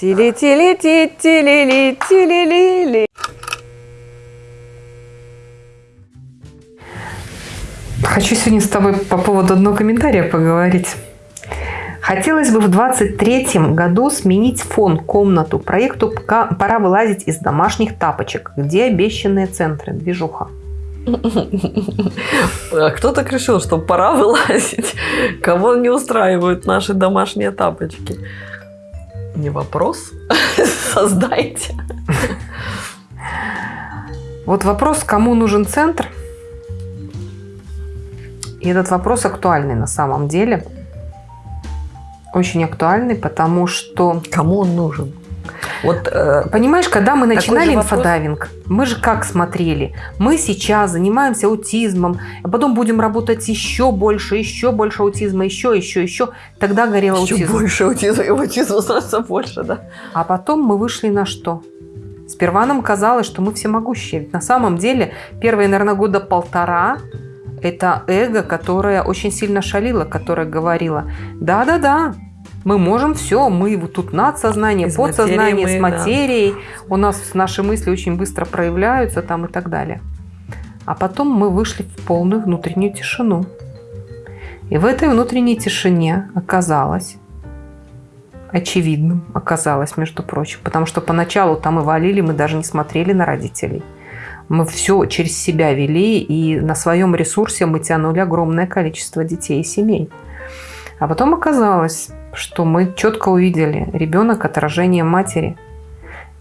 Тили-тили-ти, тили-ли, тили-ли-ли. Хочу сегодня с тобой по поводу одного комментария поговорить. Хотелось бы в 23 году сменить фон, комнату. Проекту пора вылазить из домашних тапочек. Где обещанные центры? Движуха. А кто так решил, что пора вылазить? Кого не устраивают наши домашние тапочки? Не вопрос. Создайте. Вот вопрос, кому нужен центр? И этот вопрос актуальный на самом деле. Очень актуальный, потому что... Кому он нужен? Вот, э, понимаешь, когда мы начинали инфодайвинг, мы же как смотрели? Мы сейчас занимаемся аутизмом, а потом будем работать еще больше, еще больше аутизма, еще, еще, еще. Тогда горел еще аутизм. Еще больше аутизма, и аутизма становится больше, да. А потом мы вышли на что? Сперва нам казалось, что мы всемогущие. Ведь на самом деле первые, наверное, года полтора это эго, которое очень сильно шалило, которое говорило, да-да-да, мы можем все, мы вот тут надсознание, Из подсознание, мы, с материей, да. у нас наши мысли очень быстро проявляются там и так далее. А потом мы вышли в полную внутреннюю тишину. И в этой внутренней тишине оказалось, очевидным оказалось, между прочим, потому что поначалу там и валили, мы даже не смотрели на родителей. Мы все через себя вели, и на своем ресурсе мы тянули огромное количество детей и семей. А потом оказалось, что мы четко увидели, ребенок – отражение матери.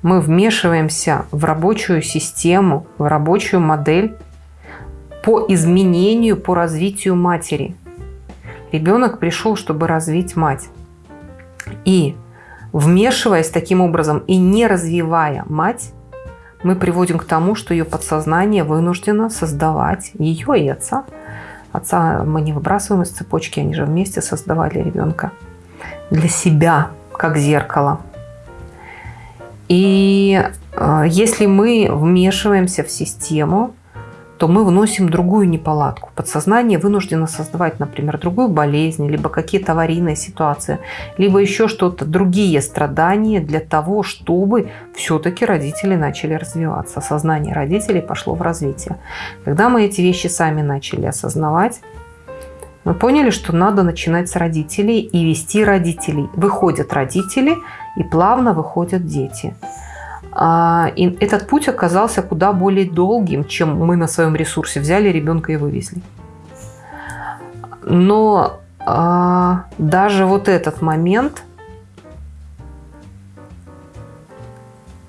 Мы вмешиваемся в рабочую систему, в рабочую модель по изменению, по развитию матери. Ребенок пришел, чтобы развить мать. И вмешиваясь таким образом и не развивая мать, мы приводим к тому, что ее подсознание вынуждено создавать ее и отца – Отца мы не выбрасываем из цепочки, они же вместе создавали ребенка для себя, как зеркало. И э, если мы вмешиваемся в систему, то мы вносим другую неполадку. Подсознание вынуждено создавать, например, другую болезнь, либо какие-то аварийные ситуации, либо еще что-то, другие страдания для того, чтобы все-таки родители начали развиваться. Сознание родителей пошло в развитие. Когда мы эти вещи сами начали осознавать, мы поняли, что надо начинать с родителей и вести родителей. Выходят родители и плавно выходят дети. А, и этот путь оказался куда более долгим, чем мы на своем ресурсе взяли ребенка и вывезли. Но а, даже вот этот момент,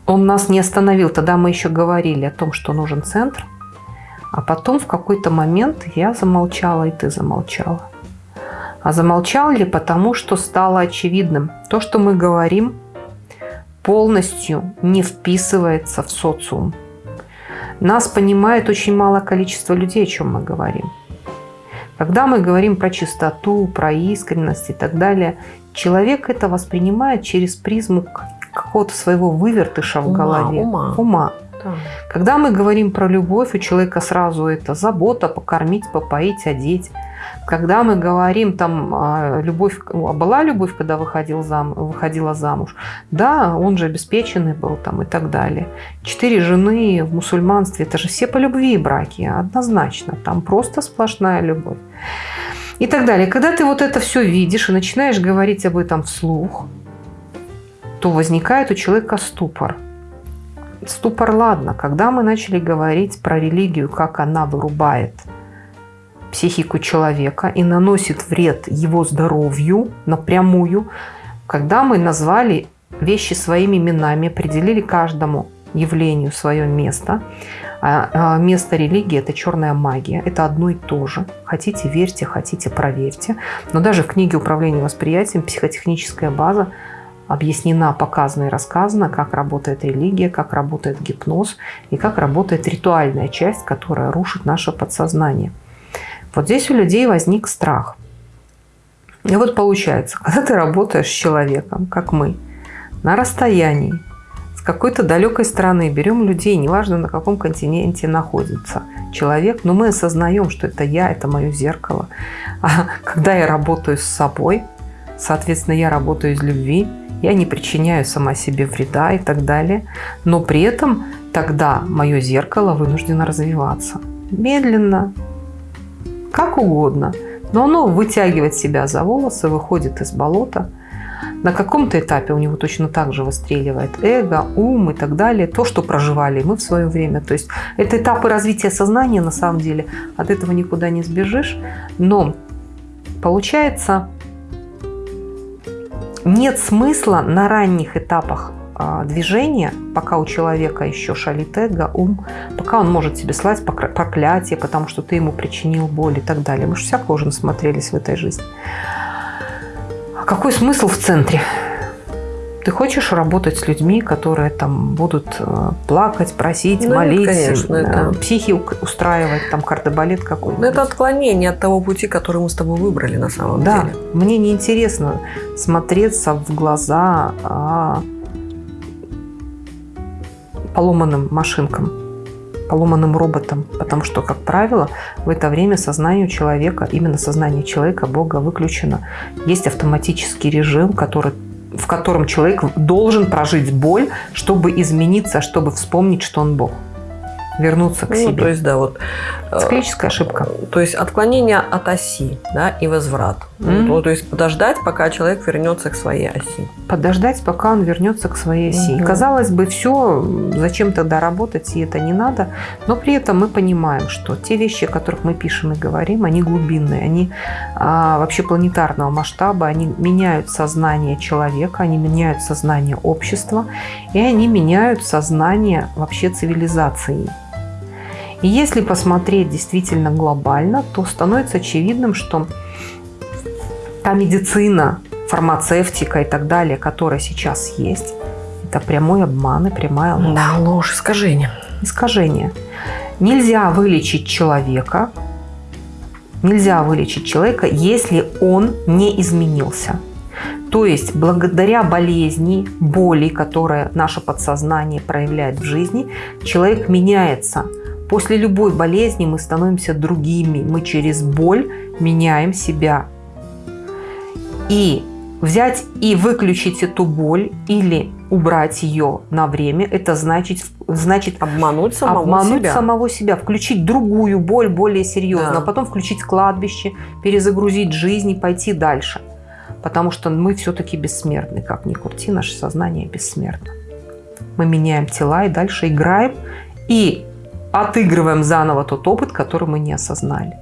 он нас не остановил. Тогда мы еще говорили о том, что нужен центр. А потом в какой-то момент я замолчала, и ты замолчала. А замолчал ли потому, что стало очевидным. То, что мы говорим – полностью не вписывается в социум. Нас понимает очень малое количество людей, о чем мы говорим. Когда мы говорим про чистоту, про искренность и так далее, человек это воспринимает через призму какого-то своего вывертыша в ума, голове. Ума. ума. Да. Когда мы говорим про любовь, у человека сразу это забота, покормить, попоить, одеть. Когда мы говорим, там, а, любовь, а была любовь, когда выходил зам, выходила замуж? Да, он же обеспеченный был там и так далее. Четыре жены в мусульманстве, это же все по любви браки, однозначно. Там просто сплошная любовь. И так далее. Когда ты вот это все видишь и начинаешь говорить об этом вслух, то возникает у человека ступор. Ступор, ладно, когда мы начали говорить про религию, как она вырубает – психику человека и наносит вред его здоровью напрямую, когда мы назвали вещи своими именами, определили каждому явлению свое место. А, а место религии – это черная магия. Это одно и то же. Хотите – верьте, хотите – проверьте. Но даже в книге «Управление восприятием» психотехническая база объяснена, показана и рассказана, как работает религия, как работает гипноз и как работает ритуальная часть, которая рушит наше подсознание. Вот здесь у людей возник страх. И вот получается, когда ты работаешь с человеком, как мы, на расстоянии, с какой-то далекой страны, берем людей, неважно на каком континенте находится человек, но мы осознаем, что это я, это мое зеркало. А когда я работаю с собой, соответственно, я работаю из любви, я не причиняю сама себе вреда и так далее. Но при этом тогда мое зеркало вынуждено развиваться. Медленно, как угодно. Но оно вытягивает себя за волосы, выходит из болота. На каком-то этапе у него точно так же выстреливает эго, ум и так далее. То, что проживали мы в свое время. То есть это этапы развития сознания на самом деле. От этого никуда не сбежишь. Но получается, нет смысла на ранних этапах а, движения, пока у человека еще шалит эго, ум, пока он может себе слать проклятие, потому что ты ему причинил боль и так далее. Мы же всякого уже насмотрелись в этой жизни. А какой смысл в центре? Ты хочешь работать с людьми, которые там будут э, плакать, просить, ну, молить, конечно, это... психи устраивать, там кардебалет какой-нибудь? Это отклонение от того пути, который мы с тобой выбрали на самом да, деле. Да, мне неинтересно смотреться в глаза а, поломанным машинкам, поломанным роботам, потому что, как правило, в это время сознание человека, именно сознание человека, Бога выключено. Есть автоматический режим, который в котором человек должен прожить боль, чтобы измениться, чтобы вспомнить, что он Бог вернуться к ну, себе. То есть, да, вот. Э, Циклическая ошибка. То есть отклонение от оси, да, и возврат. Mm-hmm. Ну, то есть подождать, пока человек вернется к своей оси. Подождать, пока он вернется к своей оси. Mm-hmm. Казалось бы, все, зачем тогда работать, и это не надо. Но при этом мы понимаем, что те вещи, о которых мы пишем и говорим, они глубинные, они а, вообще планетарного масштаба, они меняют сознание человека, они меняют сознание общества, и они меняют сознание вообще цивилизации. И если посмотреть действительно глобально, то становится очевидным, что та медицина, фармацевтика и так далее, которая сейчас есть, это прямой обман и прямая ложь. Да, ложь, искажение. Искажение. Нельзя вылечить человека, нельзя вылечить человека, если он не изменился. То есть благодаря болезни, боли, которые наше подсознание проявляет в жизни, человек меняется – После любой болезни мы становимся другими. Мы через боль меняем себя. И взять и выключить эту боль или убрать ее на время, это значит, значит обмануть самого обмануть себя. самого себя, включить другую боль более серьезно, да. а потом включить кладбище, перезагрузить жизнь и пойти дальше. Потому что мы все-таки бессмертны, как ни крути, наше сознание бессмертно. Мы меняем тела и дальше играем. И отыгрываем заново тот опыт, который мы не осознали.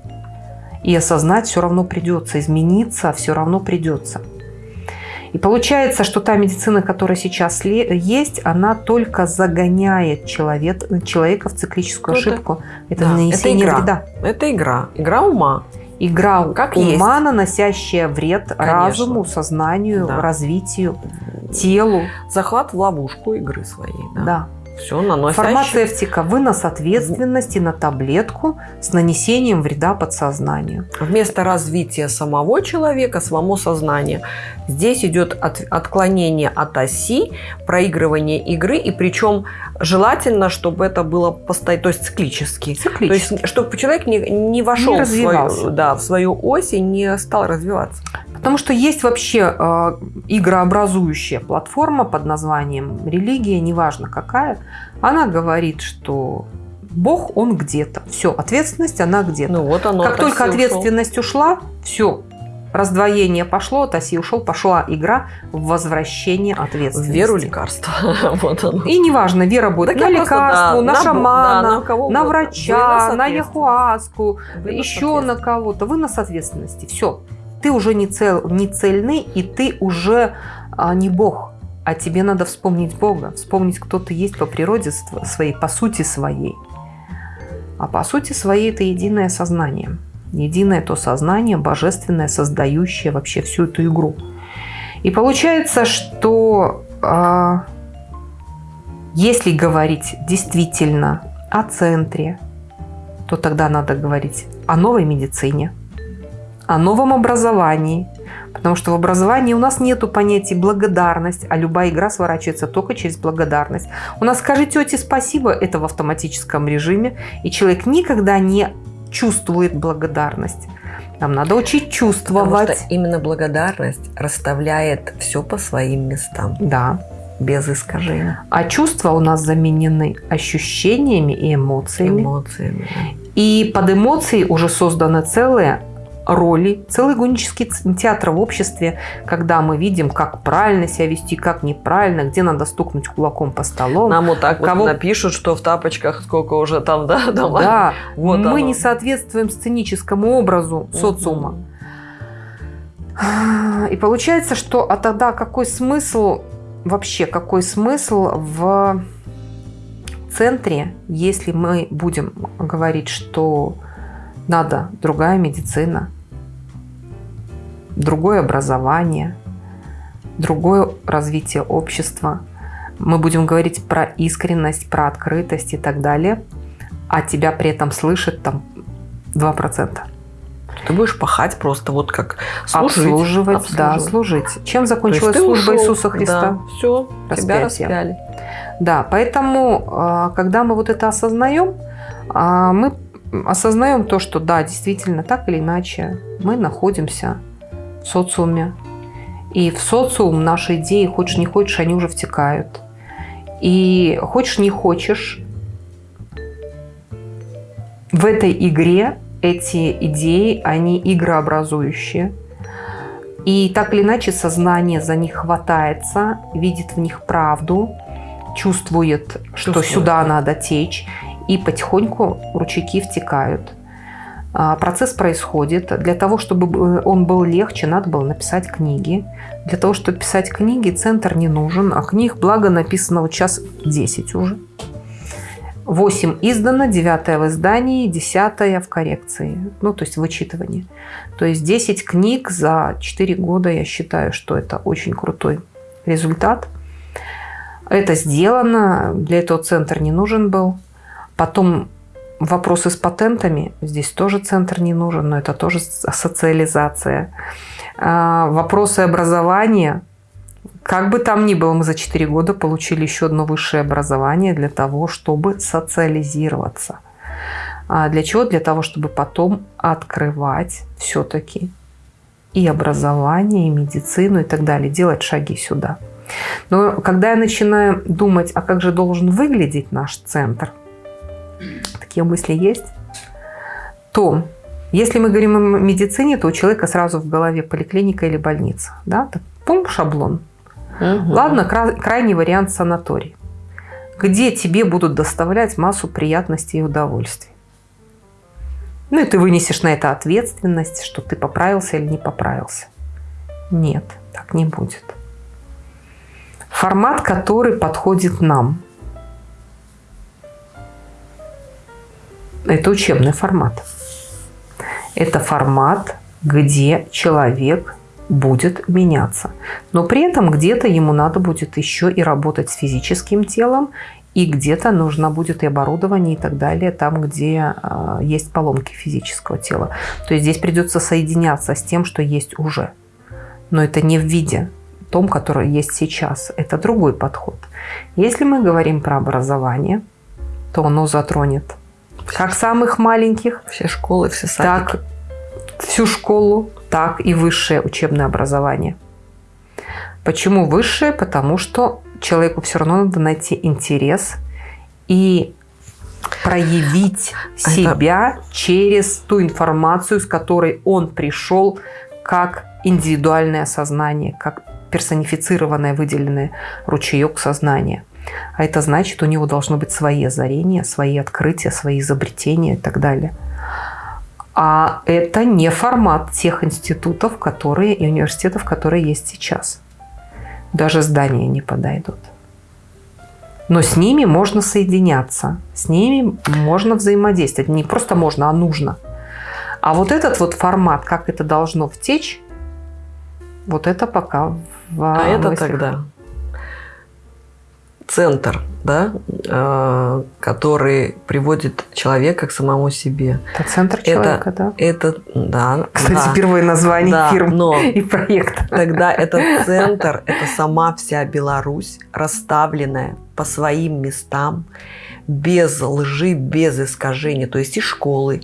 И осознать все равно придется, измениться все равно придется. И получается, что та медицина, которая сейчас есть, она только загоняет человек, человека в циклическую ну, ошибку. Это, это да, нанесение это игра. вреда. Это игра. Игра ума. Игра как ума, есть. наносящая вред Конечно. разуму, сознанию, да. развитию, телу. Захват в ловушку игры своей. Да. да. Все наносящее. Фармацевтика. Вынос ответственности на таблетку с нанесением вреда подсознанию. Вместо развития самого человека, самого сознания, здесь идет от, отклонение от оси, проигрывание игры, и причем желательно, чтобы это было постоянно, то есть циклически. циклически. То есть, чтобы человек не, не вошел не в, свою, да, в свою ось и не стал развиваться. Потому что есть вообще э, игрообразующая платформа под названием религия, неважно какая. Она говорит, что Бог, он где-то. Все, ответственность, она где-то. Ну, вот оно, как только ответственность ушел. ушла, все, раздвоение пошло, от оси ушел, пошла игра в возвращение ответственности. В веру лекарства. вот оно. И неважно, вера будет так на лекарство, да, на, на шамана, да, на, на врача, на яхуаску, еще на кого-то. Вынос ответственности. Все ты уже не, цел, не цельный, и ты уже а, не Бог. А тебе надо вспомнить Бога, вспомнить, кто ты есть по природе своей, по сути своей. А по сути своей это единое сознание. Единое то сознание, божественное, создающее вообще всю эту игру. И получается, что а, если говорить действительно о центре, то тогда надо говорить о новой медицине, о новом образовании. Потому что в образовании у нас нет понятия благодарность, а любая игра сворачивается только через благодарность. У нас «скажи тете спасибо» – это в автоматическом режиме, и человек никогда не чувствует благодарность. Нам надо учить чувствовать. Потому что именно благодарность расставляет все по своим местам. Да. Без искажений. А чувства у нас заменены ощущениями и эмоциями. Эмоциями. И под эмоции уже созданы целые роли, целый гонический театр в обществе, когда мы видим, как правильно себя вести, как неправильно, где надо стукнуть кулаком по столу. Нам вот так кого... вот напишут, что в тапочках сколько уже там, да, дома. Да, вот мы оно. не соответствуем сценическому образу социума. И получается, что а тогда какой смысл, вообще какой смысл в центре, если мы будем говорить, что надо другая медицина, другое образование, другое развитие общества. Мы будем говорить про искренность, про открытость и так далее, а тебя при этом слышит там 2%. Ты будешь пахать просто вот как служить. Обслуживать, обслуживать. да, служить. Чем закончилась служба ушел, Иисуса Христа? Да, все, Распятие. тебя распяли. Да, поэтому, а, когда мы вот это осознаем, а, мы осознаем то, что да, действительно, так или иначе, мы находимся в социуме. И в социум наши идеи, хочешь не хочешь, они уже втекают. И хочешь не хочешь, в этой игре эти идеи, они игрообразующие. И так или иначе сознание за них хватается, видит в них правду, чувствует, что чувствует. сюда надо течь, и потихоньку ручейки втекают. А, процесс происходит. Для того, чтобы он был легче, надо было написать книги. Для того, чтобы писать книги, центр не нужен, а книг, благо, написано вот сейчас 10 уже. 8 издано, 9 в издании, 10 в коррекции, ну, то есть в вычитывании. То есть 10 книг за 4 года, я считаю, что это очень крутой результат. Это сделано, для этого центр не нужен был. Потом Вопросы с патентами, здесь тоже центр не нужен, но это тоже социализация. А, вопросы образования, как бы там ни было, мы за 4 года получили еще одно высшее образование для того, чтобы социализироваться. А для чего? Для того, чтобы потом открывать все-таки и образование, и медицину, и так далее, делать шаги сюда. Но когда я начинаю думать, а как же должен выглядеть наш центр – такие мысли есть, то если мы говорим о медицине, то у человека сразу в голове поликлиника или больница. Да? Так, пум, шаблон. Угу. Ладно, крайний вариант санаторий, где тебе будут доставлять массу приятностей и удовольствий. Ну и ты вынесешь на это ответственность, что ты поправился или не поправился. Нет, так не будет. Формат, который подходит нам – Это учебный формат. Это формат, где человек будет меняться. Но при этом где-то ему надо будет еще и работать с физическим телом, и где-то нужно будет и оборудование и так далее, там, где э, есть поломки физического тела. То есть здесь придется соединяться с тем, что есть уже. Но это не в виде том, который есть сейчас. Это другой подход. Если мы говорим про образование, то оно затронет как самых маленьких. Все школы, все садики. Так всю школу, так и высшее учебное образование. Почему высшее? Потому что человеку все равно надо найти интерес и проявить а себя это... через ту информацию, с которой он пришел как индивидуальное сознание, как персонифицированное, выделенное ручеек сознания. А это значит, у него должны быть свои озарения, свои открытия, свои изобретения и так далее. А это не формат тех институтов которые, и университетов, которые есть сейчас. Даже здания не подойдут. Но с ними можно соединяться, с ними можно взаимодействовать. Не просто можно, а нужно. А вот этот вот формат, как это должно втечь, вот это пока в А это тогда центр, да, э, который приводит человека к самому себе. Это центр человека, это, да? Это, да. Кстати, да, первое название да, фирм но и проекта. Тогда этот центр, это сама вся Беларусь, расставленная по своим местам, без лжи, без искажений. То есть и школы,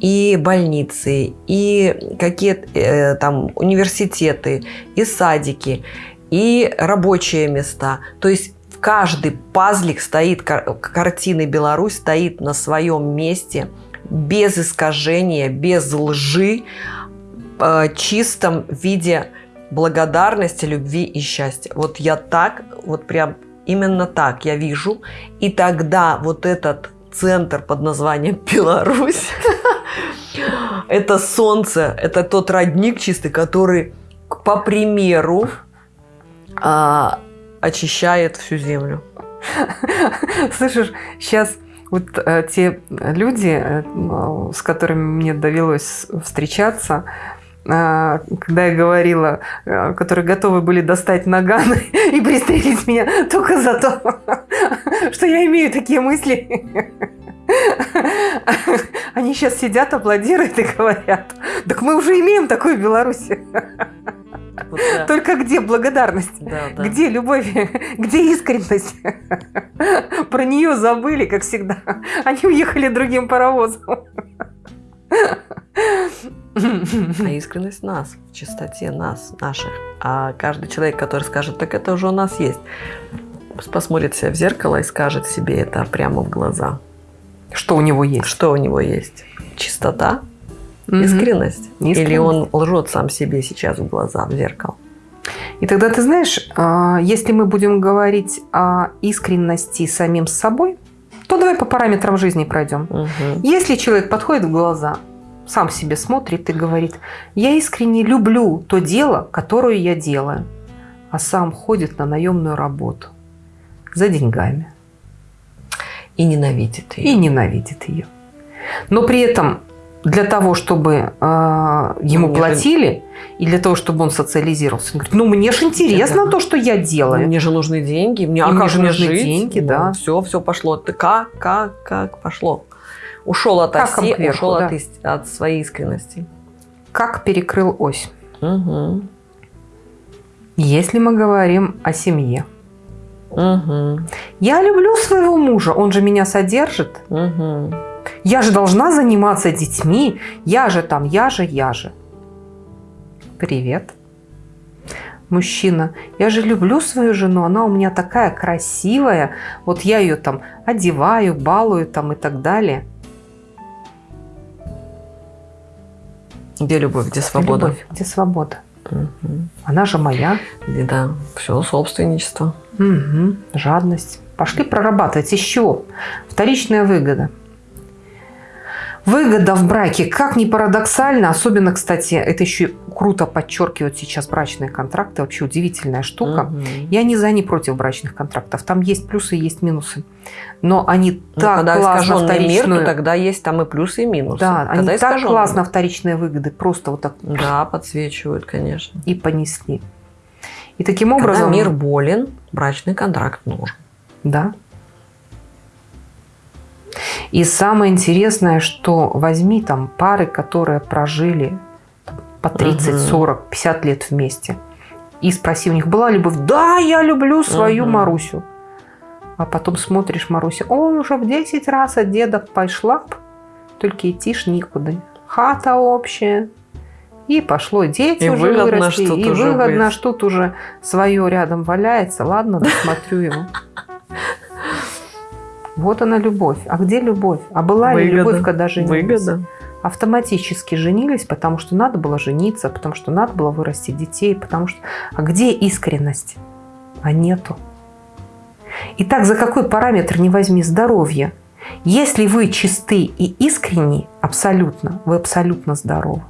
и больницы, и какие-то э, там университеты, и садики, и рабочие места. То есть каждый пазлик стоит, картины Беларусь стоит на своем месте, без искажения, без лжи, э, чистом виде благодарности, любви и счастья. Вот я так, вот прям именно так я вижу. И тогда вот этот центр под названием Беларусь, это солнце, это тот родник чистый, который по примеру а, очищает всю землю. Слышишь, сейчас вот э, те люди, э, с которыми мне довелось встречаться, э, когда я говорила, которые готовы были достать наганы и пристрелить меня только за то, что я имею такие мысли. Они сейчас сидят, аплодируют и говорят, так мы уже имеем такую Беларусь. Вот, да. Только где благодарность? Да, да. Где любовь? Где искренность? Про нее забыли, как всегда. Они уехали другим паровозом. А искренность нас, в чистоте нас, наших. А каждый человек, который скажет, так это уже у нас есть, посмотрит себя в зеркало и скажет себе это прямо в глаза. Что у него есть? Что у него есть? Чистота, Искренность? Искренность? Или он лжет сам себе сейчас в глаза, в зеркало? И тогда ты знаешь, а, если мы будем говорить о искренности самим с собой, то давай по параметрам жизни пройдем. Угу. Если человек подходит в глаза, сам себе смотрит и говорит, я искренне люблю то дело, которое я делаю, а сам ходит на наемную работу за деньгами. И ненавидит ее. И ненавидит ее. Но при этом для того, чтобы э, ему ну, платили, же... и для того, чтобы он социализировался. Он говорит, ну мне же интересно да. то, что я делаю. Мне же нужны деньги, мне, а мне же нужны жить? деньги, да. да. Все, все пошло. Ты как, как, как пошло? Ушел от как оси, кверху, ушел да. от, от своей искренности. Как перекрыл ось. Угу. Если мы говорим о семье. Угу. Я люблю своего мужа, он же меня содержит. Угу. Я же должна заниматься детьми. Я же там, я же, я же. Привет. Мужчина, я же люблю свою жену, она у меня такая красивая. Вот я ее там одеваю, балую там и так далее. Где любовь, где свобода? Любовь, где свобода. Угу. Она же моя. Да, все собственничество. Угу. Жадность. Пошли прорабатывать. Еще вторичная выгода. Выгода в браке, как ни парадоксально, особенно, кстати, это еще круто подчеркивают сейчас брачные контракты, вообще удивительная штука. Угу. Я не за, не против брачных контрактов, там есть плюсы, есть минусы. Но они ну, так когда классно вторичную... мир, то тогда есть там и плюсы, и минусы. Да, когда они так классно вторичные выгоды, просто вот так... Да, подсвечивают, конечно. И понесли. И таким образом... Когда мир болен, брачный контракт нужен. Да. И самое интересное, что возьми там пары, которые прожили по 30, 40, 50 лет вместе, и спроси у них, была любовь? Да, я люблю свою угу. Марусю. А потом смотришь, Маруся, он уже в 10 раз от деда пошла, только идти ж никуда. Хата общая. И пошло, дети и уже выросли, и выгодно, что тут уже свое рядом валяется. Ладно, досмотрю его. Вот она любовь. А где любовь? А была Выгода. ли любовь, когда женились? Выгода. Автоматически женились, потому что надо было жениться, потому что надо было вырастить детей, потому что... А где искренность? А нету. Итак, за какой параметр не возьми здоровье? Если вы чисты и искренни, абсолютно, вы абсолютно здоровы.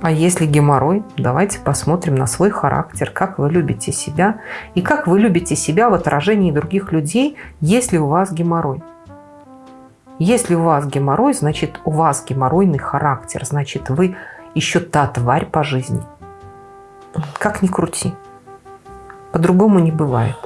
А если геморрой, давайте посмотрим на свой характер, как вы любите себя и как вы любите себя в отражении других людей, если у вас геморрой. Если у вас геморрой, значит у вас геморройный характер, значит вы еще та тварь по жизни. Как ни крути. По-другому не бывает.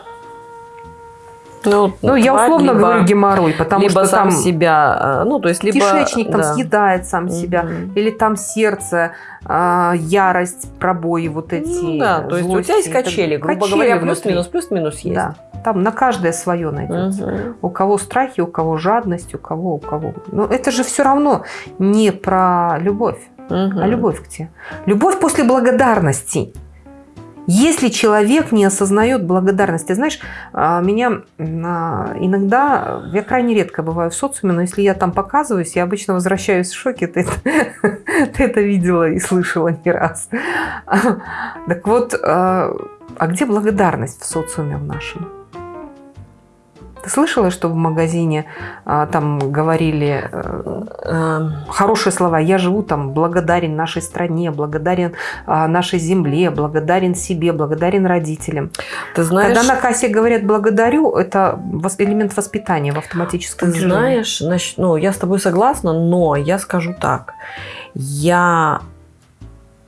Ну, Ну, я тварь, условно либо- говорю геморрой, потому либо что сам там себя, э, ну, то есть либо... кишечник там да. съедает сам себя, Мгм. или там сердце, а, ярость, пробои вот эти. Ну да, то есть у тебя есть качели, грубо качели говоря, плюс-минус, плюс-минус есть. Да, там на каждое свое найдется. Мгм. У кого страхи, у кого жадность, у кого, у кого. Но это же все равно не про любовь, Мгм. а любовь где? Любовь после благодарности. Если человек не осознает благодарности, знаешь, а, меня а, иногда, я крайне редко бываю в социуме, но если я там показываюсь, я обычно возвращаюсь в шоке, ты ты это видела и слышала не раз. Так вот, а а где благодарность в социуме в нашем? Ты слышала, что в магазине а, там говорили э, Эм, хорошие слова. Я живу там благодарен нашей стране, благодарен а, нашей земле, благодарен себе, благодарен родителям. Ты знаешь, Когда на кассе говорят благодарю, это элемент воспитания в автоматическом ты режиме. знаешь, значит, ну, я с тобой согласна, но я скажу так. Я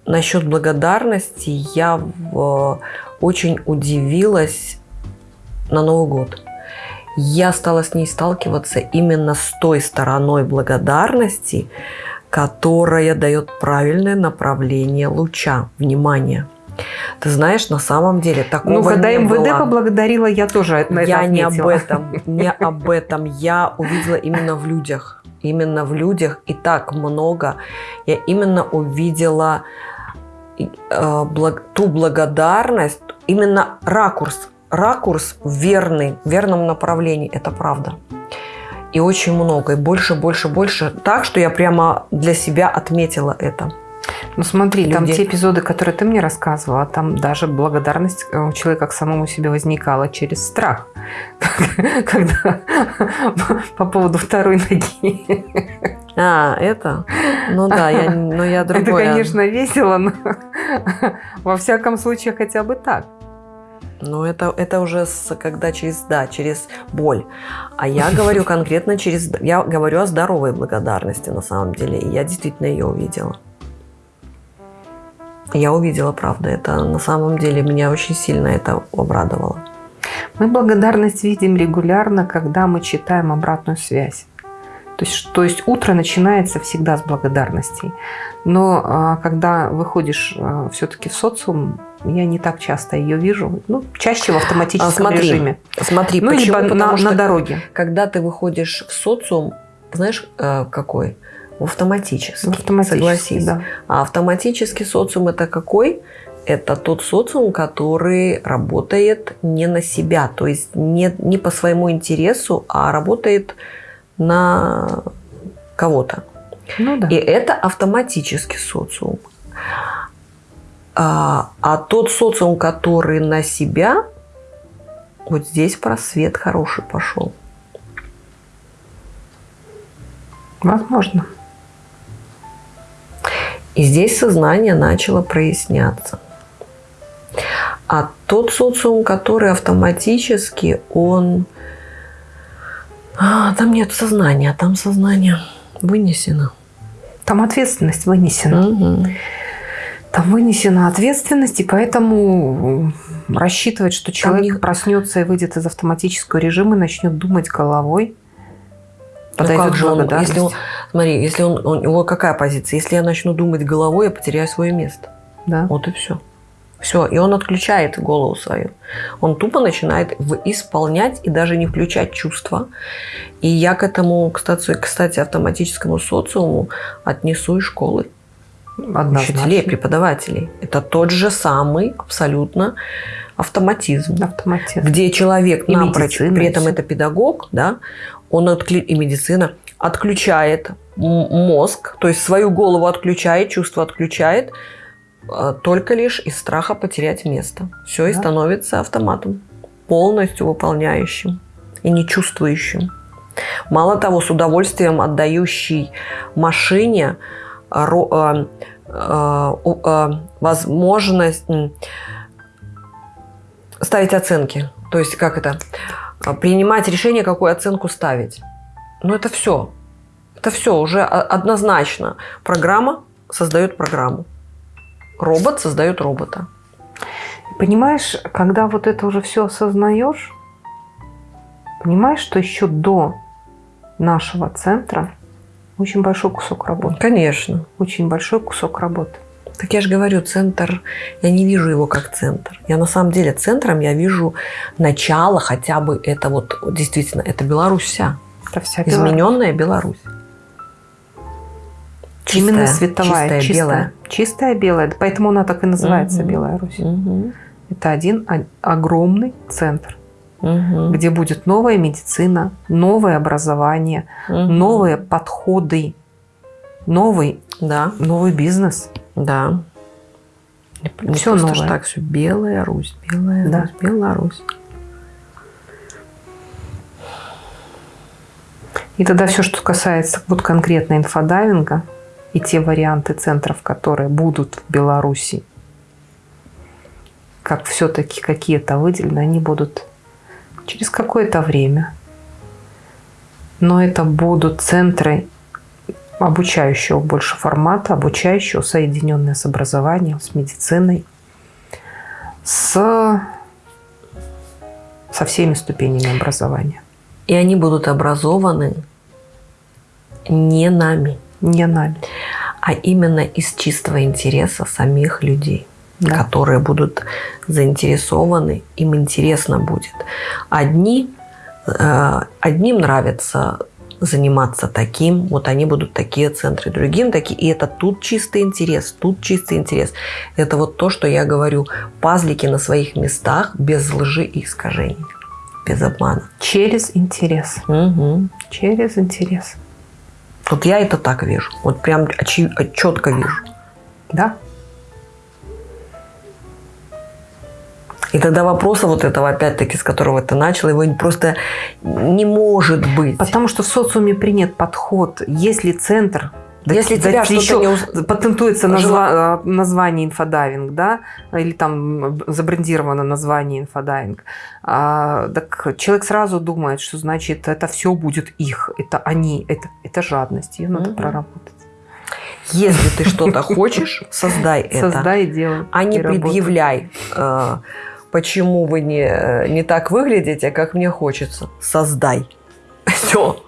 насчет благодарности я в- очень удивилась на Новый год. Я стала с ней сталкиваться именно с той стороной благодарности, которая дает правильное направление луча, внимания. Ты знаешь, на самом деле такого Ну, когда не МВД было. поблагодарила, я тоже это Я не об отметила. этом, не об этом. Я увидела именно в людях. Именно в людях и так много. Я именно увидела э, благ- ту благодарность, именно ракурс. Ракурс верный, в верном направлении. Это правда. И очень много. И больше, больше, больше. Так, что я прямо для себя отметила это. Ну смотри, там Люди. те эпизоды, которые ты мне рассказывала, там даже благодарность э, у человека к самому себе возникала через страх. Когда по поводу второй ноги. А, это? Ну да, я, но я Это, другое. конечно, весело, но во всяком случае хотя бы так. Ну, это, это уже с, когда через, да, через боль. А я говорю конкретно через... Я говорю о здоровой благодарности на самом деле. И я действительно ее увидела. Я увидела, правда. Это на самом деле меня очень сильно это обрадовало. Мы благодарность видим регулярно, когда мы читаем обратную связь. То есть, то есть утро начинается всегда с благодарностей. Но а, когда выходишь все-таки в социум, я не так часто ее вижу. Ну, чаще в автоматическом А, смотри, режиме. Смотри, Ну, почему? либо на, на дороге. когда ты выходишь в социум, знаешь, э, какой? В автоматический. Автоматически, Согласись. да. А автоматический социум это какой? Это тот социум, который работает не на себя, то есть не, не по своему интересу, а работает на кого-то. Ну да. И это автоматический социум. А, а тот социум, который на себя, вот здесь просвет хороший пошел. Возможно. И здесь сознание начало проясняться. А тот социум, который автоматически, он... А, там нет сознания, там сознание вынесено. Там ответственность вынесена. Мгм. Там вынесена ответственность, и поэтому рассчитывать, что человек не- проснется и выйдет из автоматического режима и начнет думать головой. Ну подойдет как же он, если он, смотри, если он, у него какая позиция? Если я начну думать головой, я потеряю свое место. Да. Вот и все. Все, и он отключает голову свою. Он тупо начинает исполнять и даже не включать чувства. И я к этому, кстати, кстати автоматическому социуму отнесу и школы. Однозначно. Учителей, преподавателей. Это тот же самый абсолютно автоматизм Автоматизм. где человек И напрочь, при и этом это педагог, да, он откли... и медицина отключает мозг, то есть свою голову отключает, чувство отключает, а, только лишь из страха потерять место. Все и Да. становится автоматом, полностью выполняющим и не чувствующим. Мало того, с удовольствием отдающий машине возможность м, ставить оценки. То есть, как это? Принимать решение, какую оценку ставить. Ну, это все. Это все уже однозначно. Программа создает программу. Робот создает робота. Понимаешь, когда вот это уже все осознаешь, понимаешь, что еще до нашего центра очень большой кусок работы. Конечно. Очень большой кусок работы. Так я же говорю, центр, я не вижу его как центр. Я на самом деле центром я вижу начало хотя бы это вот действительно, это Беларусь вся. Это вся Измененная Беларусь. Чистая, Именно световая, чистая, чистая, белая. Чистая белая. Поэтому она так и называется Мгм. Белая Русь. Мгм. Это один о- огромный центр, Мгм. где будет новая медицина, новое образование, Мгм. новые подходы, новый, Да, новый бизнес. да. Не ж новое. так все. Белая Русь, Белая Да. Русь, Беларусь. И тогда все, что касается вот конкретно инфодайвинга и те варианты центров, которые будут в Беларуси, как все-таки какие-то выделены, они будут через какое-то время. Но это будут центры обучающего больше формата, обучающего, соединенные с образованием, с медициной, с, со всеми ступенями образования. И они будут образованы не нами, Не нами. а именно из чистого интереса самих людей, Да. которые будут заинтересованы, им интересно будет. Одни, э, одним нравится заниматься таким, вот они будут такие центры, другим такие, и это тут чистый интерес, тут чистый интерес. Это вот то, что я говорю, пазлики на своих местах без лжи и искажений, без обмана. Через интерес. Мгм. Через интерес. Вот я это так вижу. Вот прям четко вижу. Да? И тогда вопроса вот этого, опять-таки, с которого ты начал, его просто не может быть. Потому что в социуме принят подход. Если центр да- Если да тебя что-то еще не патентуется назва- э, название инфодайвинг, да, или там забрендировано название инфодайвинг, а, так человек сразу думает, что значит это все будет их, это они, это, это жадность, ее надо Мгм. проработать. Если ты что-то хочешь, создай это. Создай и делай. А не предъявляй, э, почему вы не, э, не так выглядите, как мне хочется. Создай. Все.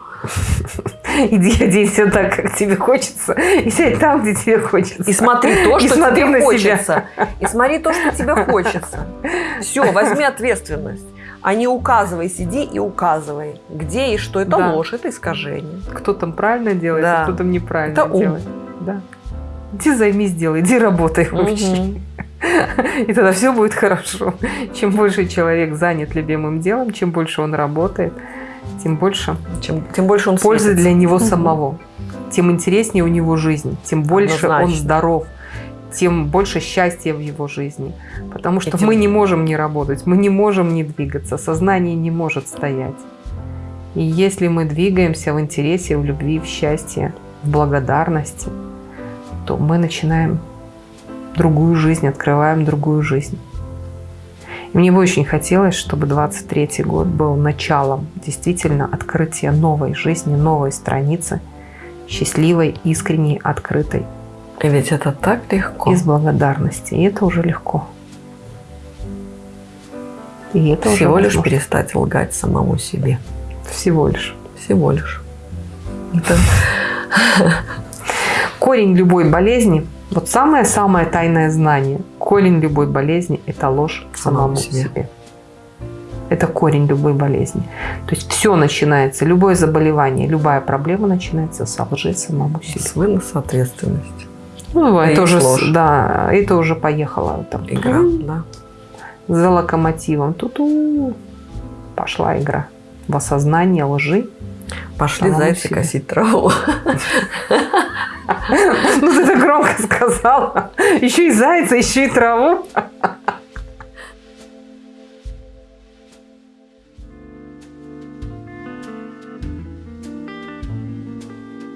Иди оденься так, как тебе хочется, и сядь там, где тебе хочется. И смотри то, И что смотри тебе на себя. хочется. И смотри то, что тебе хочется. Все, возьми ответственность. А не указывай, сиди и указывай, где и что. Это Да. ложь, это искажение. кто там правильно делает, Да. а кто там неправильно Это ум. делает. Да. Иди займись, делай, иди работай вообще. Мгм. И тогда все будет хорошо. Чем больше человек занят любимым делом, чем больше он работает, тем больше Чем, тем больше он пользы светится. для него самого. Тем интереснее у него жизнь, тем больше он Однозначно. здоров, тем больше счастья в его жизни. Потому что тем- мы не можем не работать, мы не можем не двигаться, сознание не может стоять. И если мы двигаемся в интересе, в любви, в счастье, в благодарности, то мы начинаем другую жизнь, открываем другую жизнь. И мне бы очень хотелось, чтобы 23 год был началом действительно открытия новой жизни, новой страницы, счастливой, искренней, открытой, И ведь это так легко. из благодарности. И это уже легко. И это уже Всего лишь возможно. перестать лгать самому себе. Всего лишь. Всего лишь. Это Корень любой болезни, вот самое-самое тайное знание, корень любой болезни – это ложь самому Самому себе. себе. Это корень любой болезни. То есть все начинается, любое заболевание, любая проблема начинается с лжи самому себе. с выноса ответственности. Ну, А это уже, ложь. да, это уже поехала там Игра, ту, да. за локомотивом. Ту-ту. Пошла игра в осознание лжи. Пошли зайцы себе. косить траву. Ну, ты так громко сказала. Еще и зайца, еще и траву.